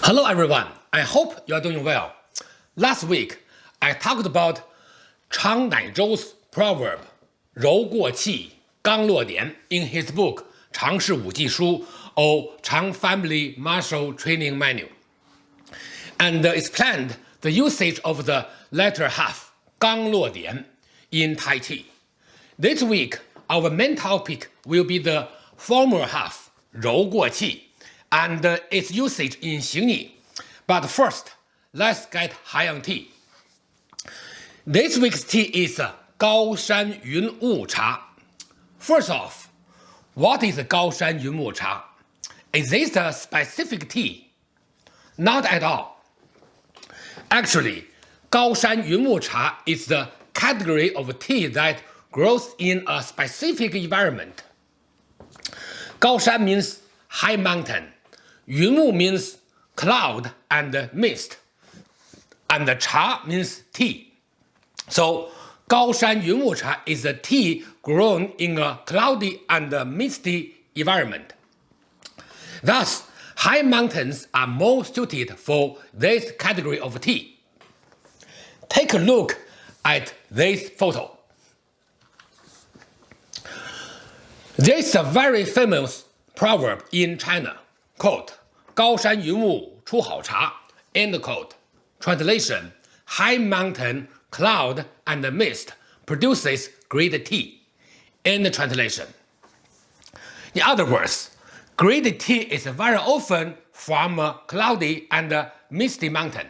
Hello everyone, I hope you are doing well. Last week, I talked about Chang Naizhou's proverb 柔过气,刚落点 in his book 常氏武技书 or Chang Family Martial Training Manual and explained the usage of the latter half 刚落点 in Tai Chi. This week, our main topic will be the former half 柔过气 and uh, its usage in Xingyi. But first, let's get high on tea. This week's tea is uh, Gaoshan Yun Wu Cha. First off, what is Gaoshan Yun Wu Cha? Is this a specific tea? Not at all. Actually, Gaoshan Yun Wu Cha is the category of tea that grows in a specific environment. Gaoshan means high mountain, Yunwu means cloud and mist, and cha means tea. So Gaoshan Yunwu cha is a tea grown in a cloudy and misty environment. Thus, high mountains are more suited for this category of tea. Take a look at this photo. There is a very famous proverb in China quote, 高山云雾出好茶, end quote. Translation, high mountain, cloud, and mist produces great tea. End translation. In other words, great tea is very often from a cloudy and misty mountain.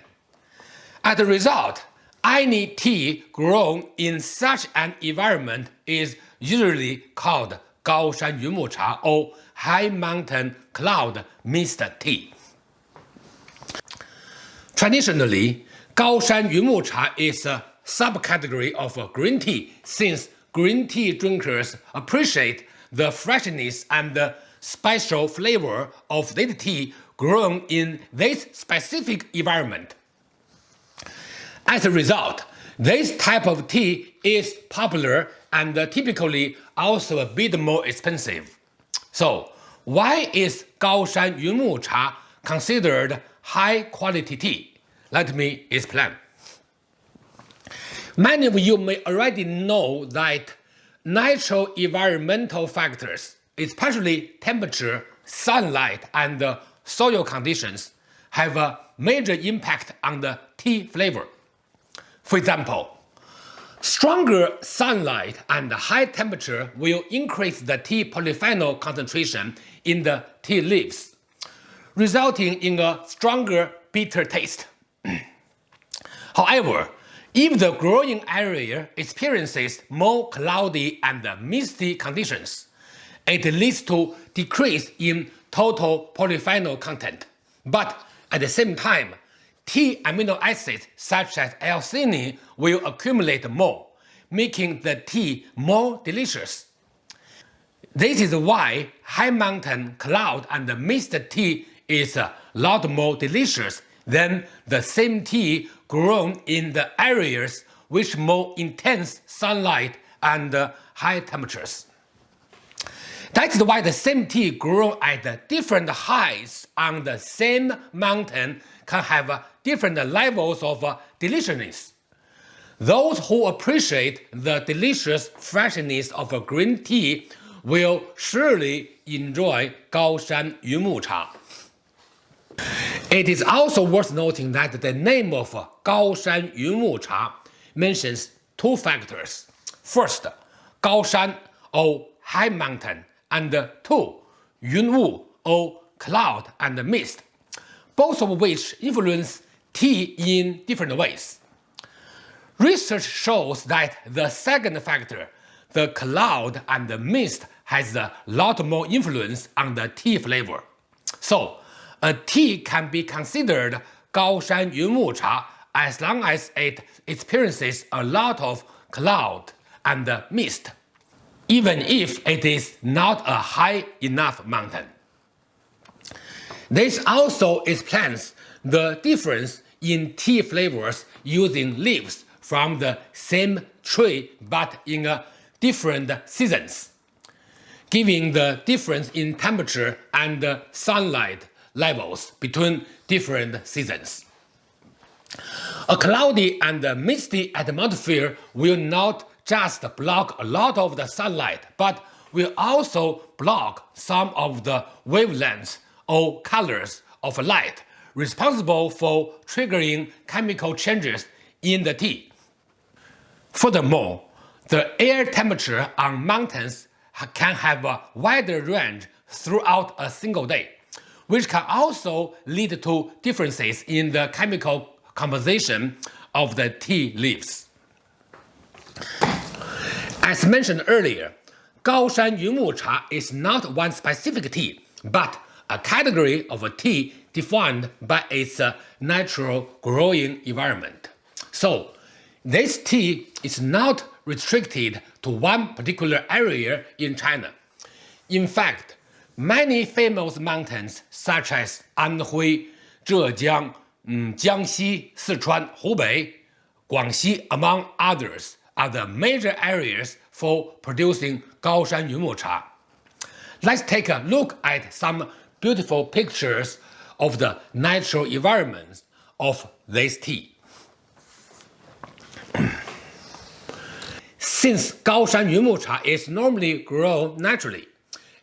As a result, any tea grown in such an environment is usually called 高山云木茶 or high mountain cloud mist tea. Traditionally, Gaoshan Yunmu Cha is a subcategory of green tea since green tea drinkers appreciate the freshness and the special flavor of this tea grown in this specific environment. As a result, this type of tea is popular and typically also a bit more expensive. So, why is Gaoshan Yunwu Cha considered high quality tea? Let me explain. Many of you may already know that natural environmental factors, especially temperature, sunlight, and soil conditions, have a major impact on the tea flavor. For example, Stronger sunlight and high temperature will increase the tea polyphenol concentration in the tea leaves, resulting in a stronger bitter taste. However, if the growing area experiences more cloudy and misty conditions, it leads to decrease in total polyphenol content. But at the same time, T amino acids such as L-theanine will accumulate more, making the tea more delicious. This is why high mountain cloud and mist tea is a lot more delicious than the same tea grown in the areas with more intense sunlight and high temperatures. That's why the same tea grown at different heights on the same mountain can have different levels of deliciousness. Those who appreciate the delicious freshness of green tea will surely enjoy Gaoshan Yunwu Cha. It is also worth noting that the name of Gaoshan Yunwu Cha mentions two factors. First, Gaoshan or high mountain, and two, Yunwu or cloud and mist, both of which influence tea in different ways. Research shows that the second factor, the cloud and the mist, has a lot more influence on the tea flavor. So, a tea can be considered Gaoshan Yunwu Cha as long as it experiences a lot of cloud and mist, even if it is not a high enough mountain. This also explains the difference in tea flavors using leaves from the same tree but in different seasons, giving the difference in temperature and sunlight levels between different seasons. A cloudy and misty atmosphere will not just block a lot of the sunlight, but will also block some of the wavelengths or colors of light responsible for triggering chemical changes in the tea. Furthermore, the air temperature on mountains can have a wider range throughout a single day, which can also lead to differences in the chemical composition of the tea leaves. As mentioned earlier, Gaoshan Yunwu Cha is not one specific tea, but a category of a tea defined by its uh, natural growing environment. So, this tea is not restricted to one particular area in China. In fact, many famous mountains such as Anhui, Zhejiang, mm, Jiangxi, Sichuan, Hubei, Guangxi, among others, are the major areas for producing Gaoshan Yunwu Cha. Let's take a look at some beautiful pictures of the natural environments of this tea. Since Gaoshan Yunwu Cha is normally grown naturally,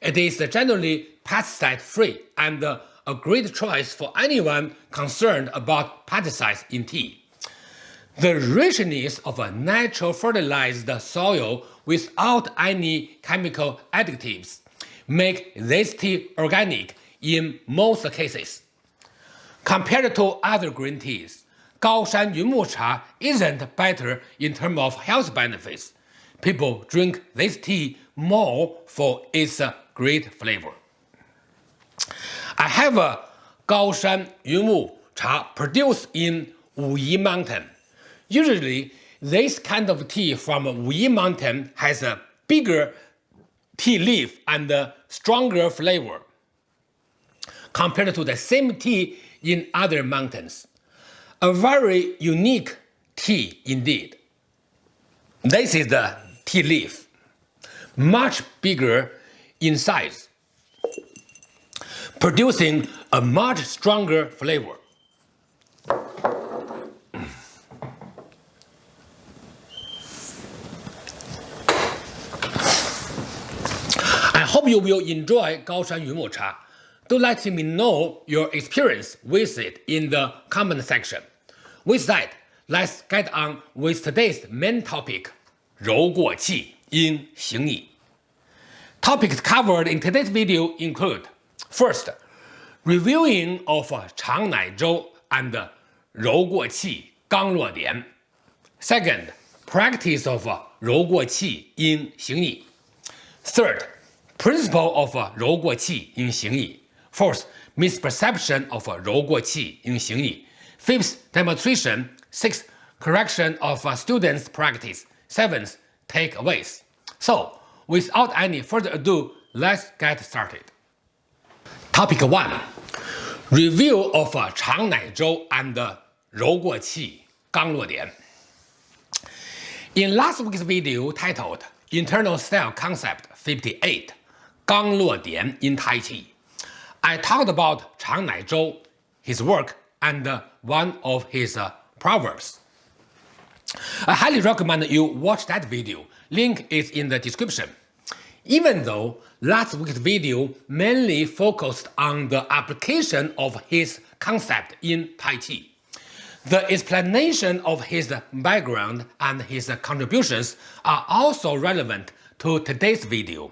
it is generally pesticide-free and a great choice for anyone concerned about pesticides in tea. The richness of a natural fertilized soil without any chemical additives make this tea organic in most cases. Compared to other green teas, Gaoshan Yunwu Cha isn't better in terms of health benefits. People drink this tea more for its great flavor. I have a Gaoshan Yunwu Cha produced in Wuyi Mountain. Usually, this kind of tea from Wuyi Mountain has a bigger tea leaf and a stronger flavor compared to the same tea in other mountains. A very unique tea indeed. This is the tea leaf, much bigger in size, producing a much stronger flavor. I hope you will enjoy Gaoshan Yunwu Cha. Do let me know your experience with it in the comment section. With that, let's get on with today's main topic, 柔过气因形矣. Topics covered in today's video include First, reviewing of Changnai Zhou and Rou Guo Qi Gang Luo Dian. Second, practice of Rou Guo Qi in Xing Yi. Third, principle of 柔过气应行矣. Fourth, misperception of 柔过气 in 形意. Fifth, demonstration. Sixth, correction of students' practice. Seventh, takeaways. So, without any further ado, let's get started. Topic 1. Review of 长乃舟 and 柔过气刚落点. In last week's video titled Internal Style Concept 58, 刚落点 in Tai Chi, I talked about Chang Nai Zhou, his work, and one of his uh, proverbs. I highly recommend you watch that video, link is in the description. Even though last week's video mainly focused on the application of his concept in Tai Chi, the explanation of his background and his contributions are also relevant to today's video.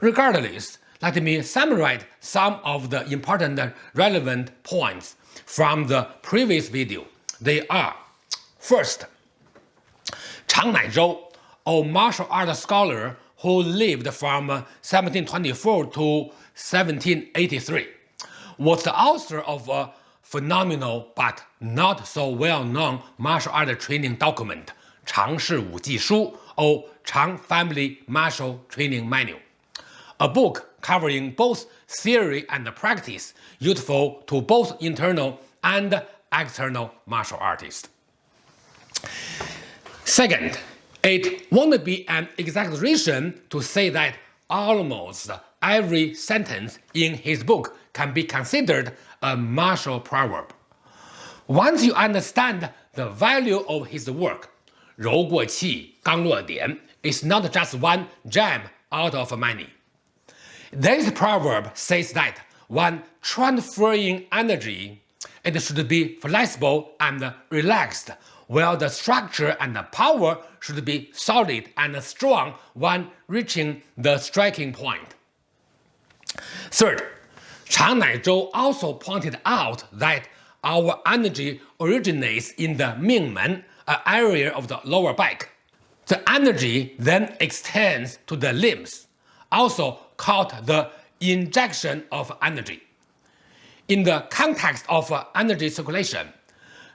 Regardless, let me summarize some of the important relevant points from the previous video. They are First, Chang Nai Zhou, a martial arts scholar who lived from 1724 to 1783, was the author of a phenomenal but not so well-known martial arts training document, Chang Shi Wu Ji Shu, or Chang Family Martial Training Manual a book covering both theory and practice, useful to both internal and external martial artists. Second, it won't be an exaggeration to say that almost every sentence in his book can be considered a martial proverb. Once you understand the value of his work, Rou Gang Dian is not just one gem out of many. This proverb says that when transferring energy, it should be flexible and relaxed, while the structure and the power should be solid and strong when reaching the striking point. Third, Chang Naizhou also pointed out that our energy originates in the Mingmen, an area of the lower back. The energy then extends to the limbs, also called the injection of energy. In the context of uh, energy circulation,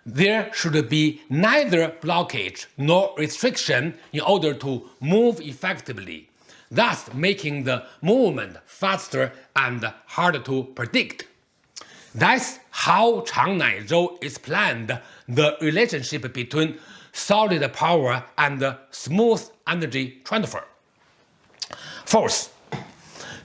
there should be neither blockage nor restriction in order to move effectively, thus making the movement faster and harder to predict. That's how Chang Naizhou explained the relationship between solid power and smooth energy transfer. Fourth,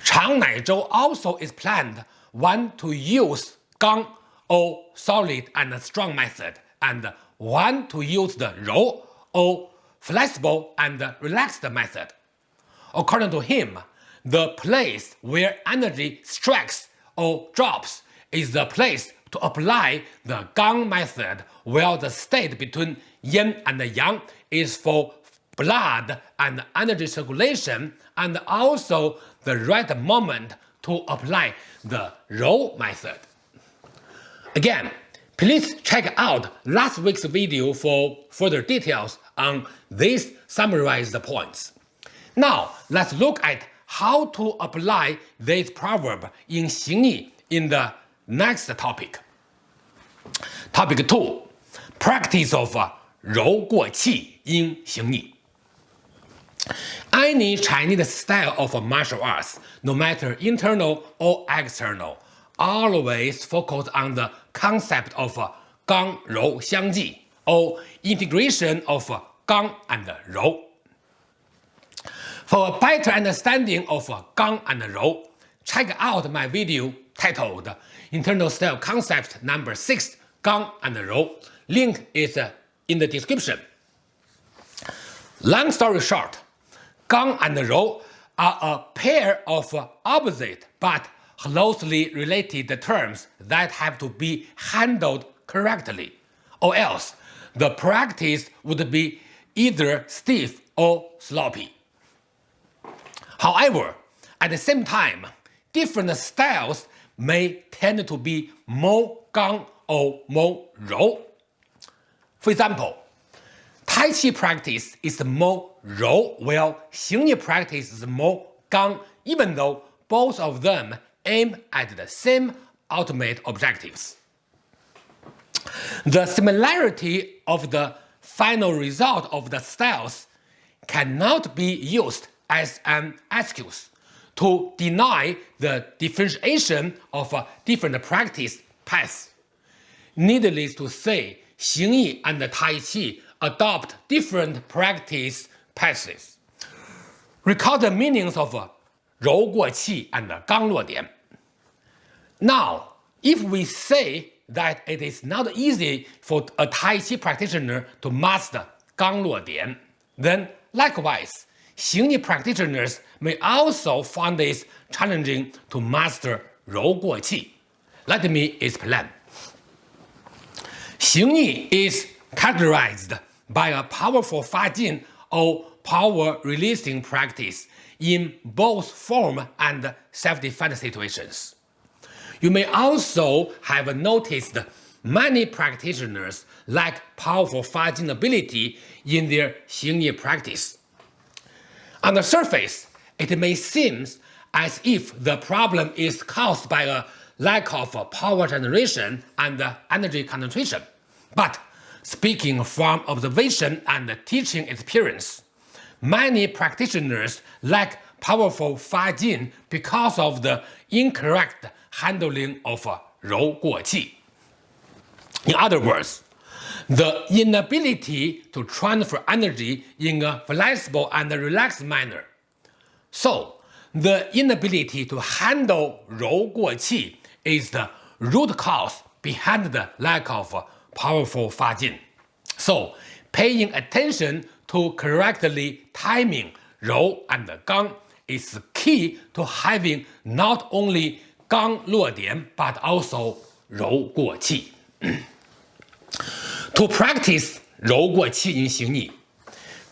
Chang Naizhou also explained when to use Gang or solid and strong method and when to use the Rou or flexible and relaxed method. According to him, the place where energy strikes or drops is the place to apply the Gang method while the state between yin and yang is for blood and energy circulation and also the right moment to apply the Rou method. Again, please check out last week's video for further details on these summarized points. Now, let's look at how to apply this proverb in Xingyi in the next topic. Topic 2. Practice of uh, 柔过气 in Xingyi. Any Chinese style of martial arts, no matter internal or external, always focus on the concept of Gang Rou Xiangji or integration of Gang and Rou. For a better understanding of Gang and Rou, check out my video titled Internal Style Concept number 6 Gang and Rou. Link is in the description. Long story short, Gang and Rou are a pair of opposite but closely related terms that have to be handled correctly, or else the practice would be either stiff or sloppy. However, at the same time, different styles may tend to be more gang or more rou. For example, Tai Chi practice is more rou, while Xingyi is more gang, even though both of them aim at the same ultimate objectives. The similarity of the final result of the styles cannot be used as an excuse to deny the differentiation of different practice paths. Needless to say, Xingyi and Tai Chi adopt different practice paths. Recall the meanings of 柔过气 and 刚落点. Now, if we say that it is not easy for a Tai Chi practitioner to master 刚落点, then likewise, Xingyi practitioners may also find it challenging to master 柔过气. Let me explain. Xingyi is characterized by a powerful Fajin or power releasing practice in both form and self-defense situations. You may also have noticed many practitioners lack powerful fighting ability in their Xingyi practice. On the surface, it may seem as if the problem is caused by a lack of power generation and energy concentration. But Speaking from observation and teaching experience, many practitioners lack powerful Fa Jin because of the incorrect handling of Rou Guo Qi. In other words, the inability to transfer energy in a flexible and relaxed manner. So, the inability to handle Rou Guo Qi is the root cause behind the lack of powerful Fajin. So paying attention to correctly timing Rou and Gang is key to having not only Gang Luodian but also Rou to practice Rou Guoqi in Xingyi,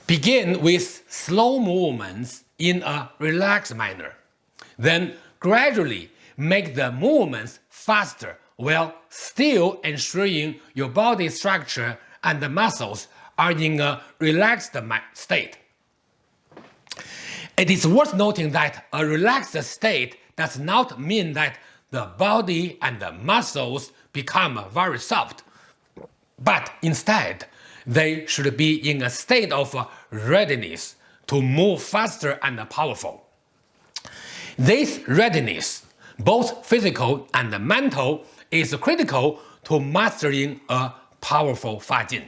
begin with slow movements in a relaxed manner, then gradually make the movements faster while still ensuring your body structure and the muscles are in a relaxed state. It is worth noting that a relaxed state does not mean that the body and the muscles become very soft, but instead they should be in a state of readiness to move faster and powerful. This readiness, both physical and mental, is critical to mastering a powerful Fajin.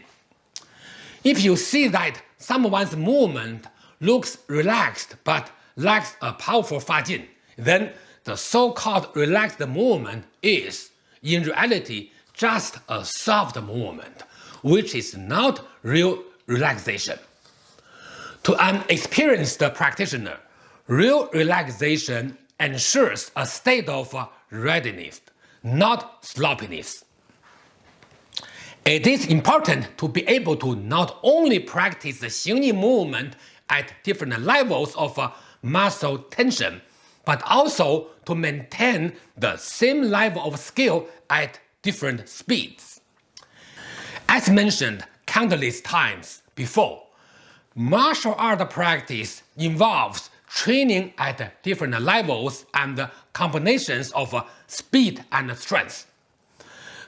If you see that someone's movement looks relaxed but lacks a powerful Fajin, then the so-called relaxed movement is, in reality, just a soft movement, which is not real relaxation. To an experienced practitioner, real relaxation ensures a state of readiness, not sloppiness. It is important to be able to not only practice the Xingyi movement at different levels of uh, muscle tension, but also to maintain the same level of skill at different speeds. As mentioned countless times before, martial art practice involves training at different levels and combinations of uh, speed and strength.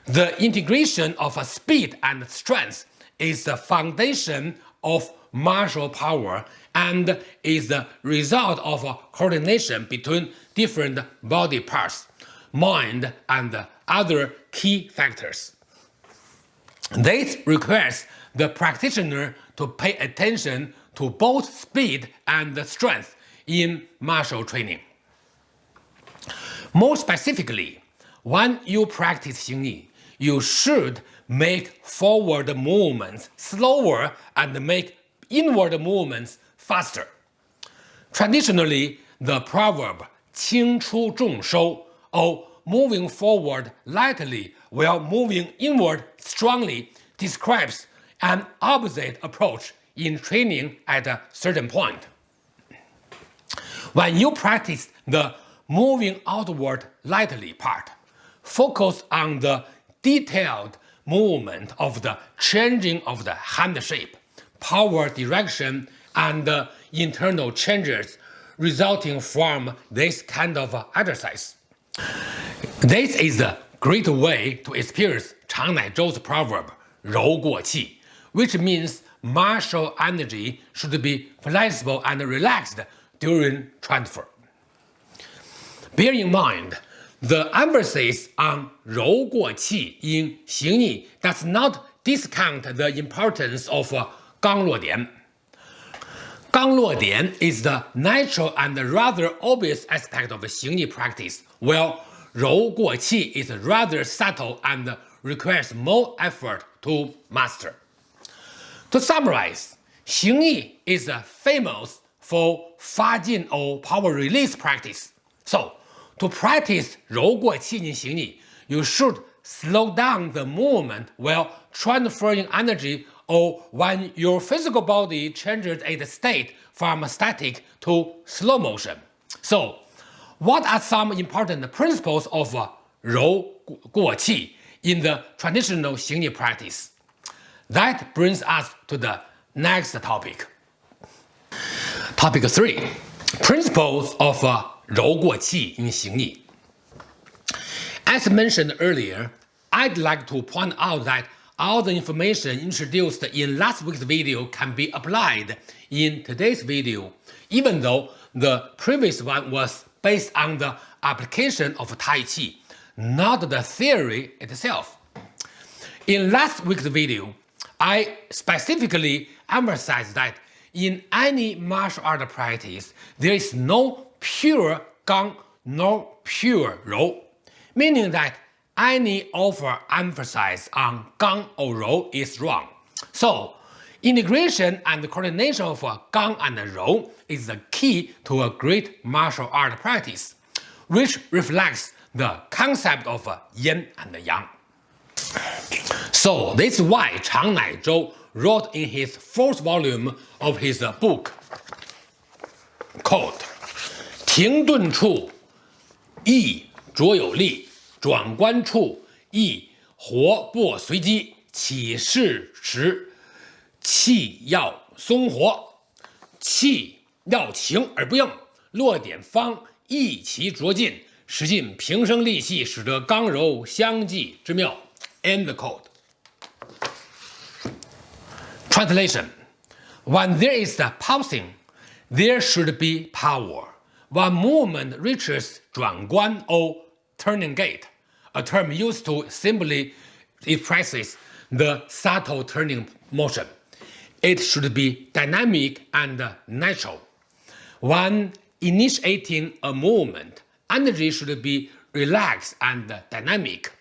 The integration of uh, speed and strength is the foundation of martial power and is the result of uh, coordination between different body parts, mind, and other key factors. This requires the practitioner to pay attention to both speed and strength in martial training. More specifically, when you practice Xingyi, you should make forward movements slower and make inward movements faster. Traditionally, the proverb "qing chu zhong shou" or moving forward lightly while moving inward strongly describes an opposite approach in training at a certain point. When you practice the moving outward lightly part, focus on the detailed movement of the changing of the hand shape, power direction, and the internal changes resulting from this kind of exercise. This is a great way to experience Chang Nai Zhou's proverb, 柔过气, which means martial energy should be flexible and relaxed during transfer. Bear in mind, the emphasis on 柔过气 in 形意 does not discount the importance of uh, 刚落点.刚落点 is the natural and rather obvious aspect of 形意 practice, while 柔过气 is rather subtle and requires more effort to master. To summarize, 形意 is a famous for Fa Jin or power release practice. So, to practice 柔过气 in 形意, you should slow down the movement while transferring energy or when your physical body changes its state from static to slow motion. So, what are some important principles of 柔过气 in the traditional Xingyi practice? That brings us to the next topic. Topic 3 Principles of uh, in Xing As mentioned earlier, I'd like to point out that all the information introduced in last week's video can be applied in today's video, even though the previous one was based on the application of Tai Chi, not the theory itself. In last week's video, I specifically emphasized that in any martial art practice, there is no pure Gang nor pure Rou. meaning that any overemphasis on gang or rou is wrong. So, integration and coordination of gang and rou is the key to a great martial art practice, which reflects the concept of yin and yang. So this is why Chang Naizhou wrote in his fourth volume of his book called 停顿处意着有力，转关处意活不随机，起势时气要松活，气要情而不硬，落点方意其着劲，使尽平生力气，使得刚柔相济之妙。End quote. Translation When there is a pausing, there should be power. When movement reaches 转关 or turning gate, a term used to simply expresses the subtle turning motion, it should be dynamic and natural. When initiating a movement, energy should be relaxed and dynamic.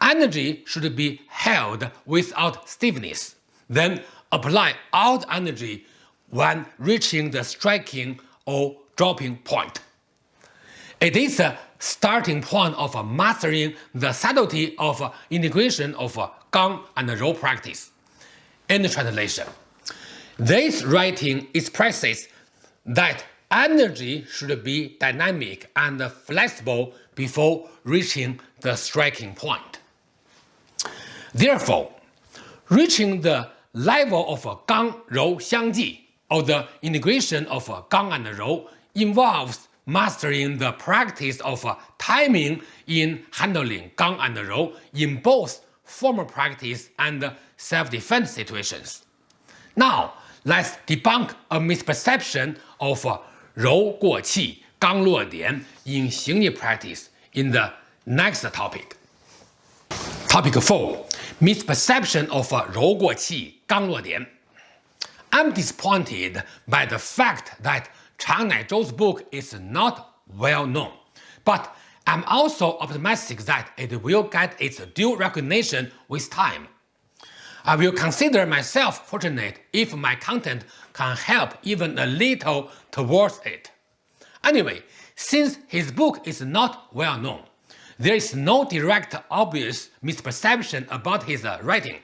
Energy should be held without stiffness then apply all the energy when reaching the striking or dropping point. It is a starting point of mastering the subtlety of integration of Gang and Rou practice. In the translation, this writing expresses that energy should be dynamic and flexible before reaching the striking point. Therefore, reaching the level of Gang Rou Xiangji, or the integration of Gang and Rou, involves mastering the practice of timing in handling Gang and Rou in both formal practice and self-defense situations. Now, let's debunk a misperception of Rou Guo Qi, Gang Luo Dian in Xingyi practice in the next topic. Topic 4 misperception of Qi Gang. I'm disappointed by the fact that Chang Naizhou's book is not well known, but I'm also optimistic that it will get its due recognition with time. I will consider myself fortunate if my content can help even a little towards it. Anyway, since his book is not well known, there is no direct obvious misperception about his writing.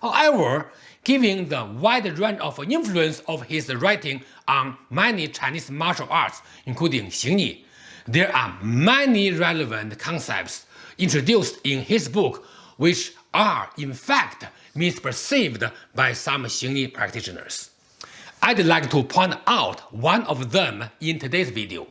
However, given the wide range of influence of his writing on many Chinese martial arts, including Xingyi, there are many relevant concepts introduced in his book which are in fact misperceived by some Xingyi practitioners. I'd like to point out one of them in today's video.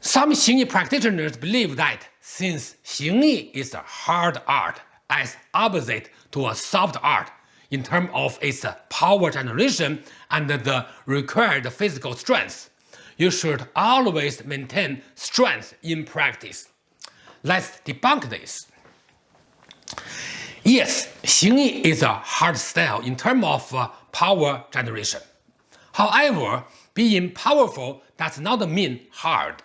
Some Xingyi practitioners believe that since Xingyi is a hard art as opposite to a soft art in terms of its power generation and the required physical strength, you should always maintain strength in practice. Let's debunk this. Yes, Xingyi is a hard style in terms of uh, power generation. However, being powerful does not mean hard.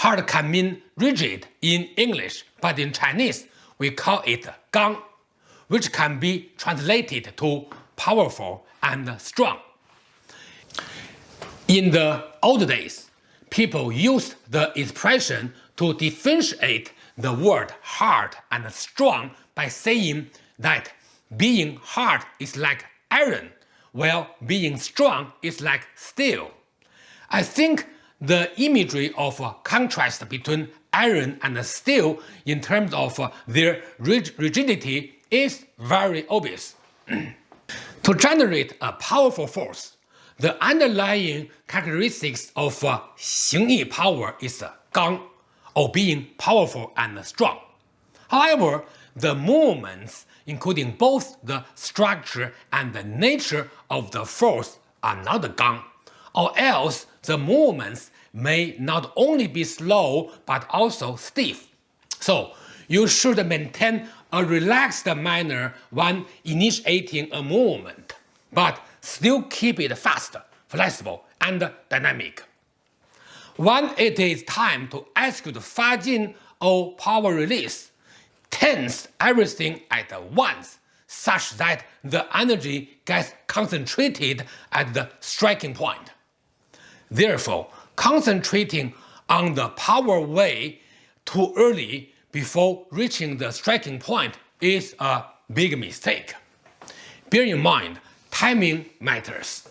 Hard can mean rigid in English, but in Chinese we call it gang, which can be translated to powerful and strong. In the old days, people used the expression to differentiate the word hard and strong by saying that being hard is like iron, while being strong is like steel. I think the imagery of contrast between iron and steel in terms of their rigidity is very obvious. to generate a powerful force, the underlying characteristics of uh, Xingyi power is uh, Gang, or being powerful and strong. However, the movements, including both the structure and the nature of the force, are not Gang, or else the movements may not only be slow but also stiff. So you should maintain a relaxed manner when initiating a movement, but still keep it fast, flexible, and dynamic. when it is time to execute Fajin or power release, tense everything at once such that the energy gets concentrated at the striking point. Therefore, concentrating on the power way too early before reaching the striking point is a big mistake. Bear in mind, timing matters.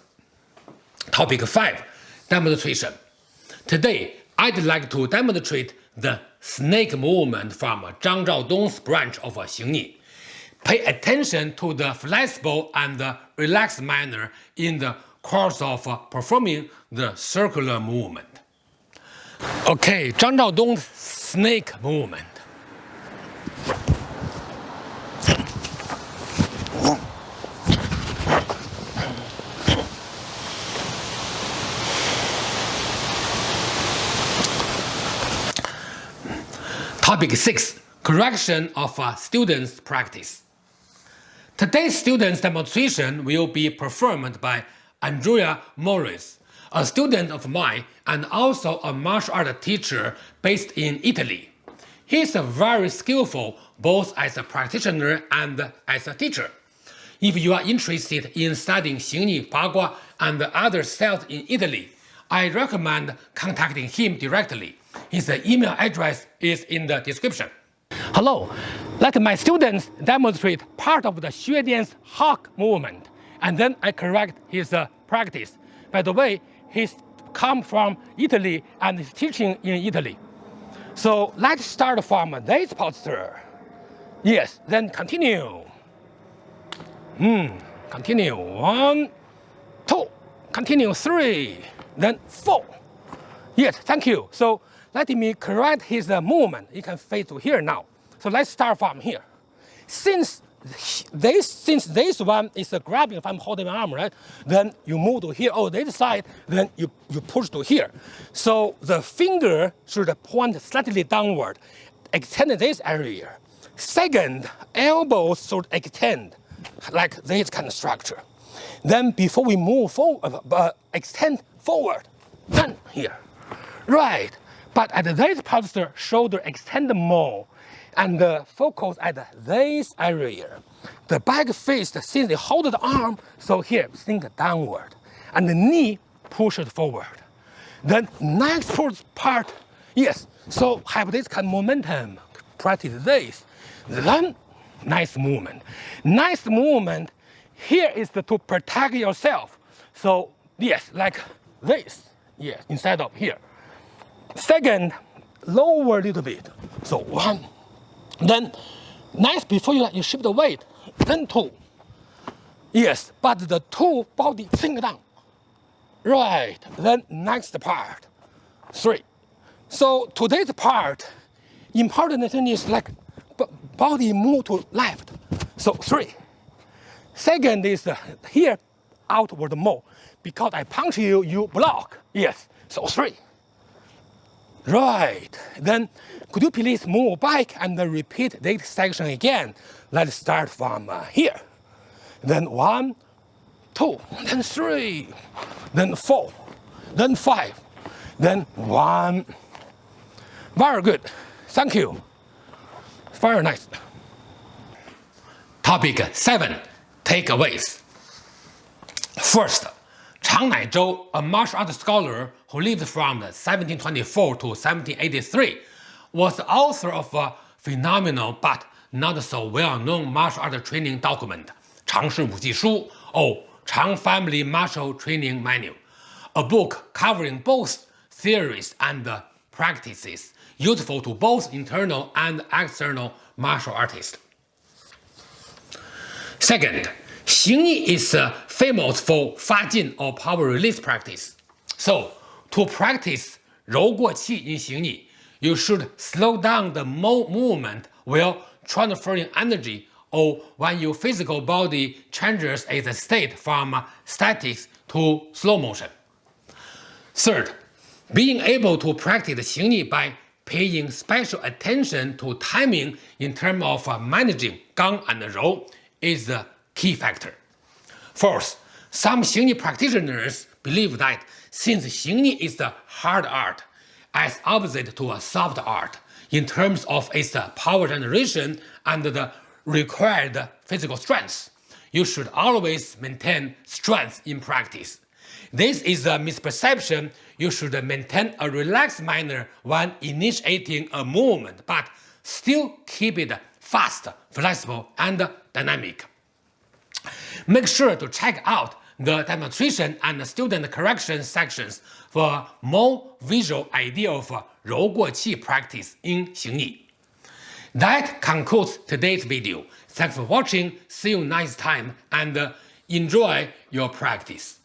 Topic 5. Demonstration. Today, I'd like to demonstrate the snake movement from Zhang Zhaodong's branch of Xingyi. Pay attention to the flexible and relaxed manner in the course of performing the circular movement. Okay, Zhang Zhaodong's snake movement. Topic 6. Correction of a student's practice. Today's student's demonstration will be performed by Andrea Morris, a student of mine and also a martial art teacher based in Italy. He is very skillful both as a practitioner and as a teacher. If you are interested in studying Xingyi, Bagua, and other styles in Italy, I recommend contacting him directly. His email address is in the description. Hello, let my students demonstrate part of the Xue Dian's hawk movement, and then I correct his uh, practice. By the way, he's come from Italy and is teaching in Italy. So let's start from this posture. Yes, then continue. Hmm, continue. One, two, continue three, then four. Yes, thank you. So let me correct his uh, movement. You can face to here now. So let's start from here. Since this, since this one is uh, grabbing if I'm holding my arm, right? Then you move to here, oh, this side, then you, you push to here. So the finger should point slightly downward, extend this area. Second, elbows should extend like this kind of structure. Then before we move forward, uh, extend forward, then here. Right, but at this posture, shoulder extend more and focus at this area. The back face, since they hold the arm, so here, sink downward. And the knee push it forward. Then next part, yes, so have this kind of momentum, practice this. Then nice movement. Nice movement, here is the, to protect yourself. So yes, like this, yes, instead of here. Second, lower a little bit. So one, then next before you, you shift the weight, then two. Yes, but the two body sink down. Right, then next part, three. So today's part, important thing is like body move to left. So three. Second is uh, here outward more. Because I punch you, you block. Yes, so three. Right, then could you please move back and repeat this section again? Let's start from uh, here. Then one, two, then three, then four, then five, then one. Very good. Thank you. Very nice. Topic 7. Takeaways. First, Chang Nai Zhou, a martial arts scholar who lived from 1724 to 1783, was the author of a phenomenal but not so well-known martial arts training document, Chang Shi Wuji Shu, or Chang Family Martial Training Manual, a book covering both theories and practices useful to both internal and external martial artists. Second, Xingyi is famous for Fajin or power release practice. So, to practice Rou Guo Qi in Xingyi, you should slow down the movement while transferring energy or when your physical body changes its state from static to slow motion. Third, being able to practice Xingyi by paying special attention to timing in terms of managing Gang and Rou is the key factor. Fourth, some Xingyi practitioners believe that since Xingyi is the hard art, as opposite to a soft art in terms of its power generation and the required physical strength. You should always maintain strength in practice. This is a misperception. You should maintain a relaxed manner when initiating a movement, but still keep it fast, flexible, and dynamic. Make sure to check out the demonstration and the student correction sections for more visual idea of Rou practice in Xingyi. That concludes today's video. Thanks for watching, see you next time, and enjoy your practice.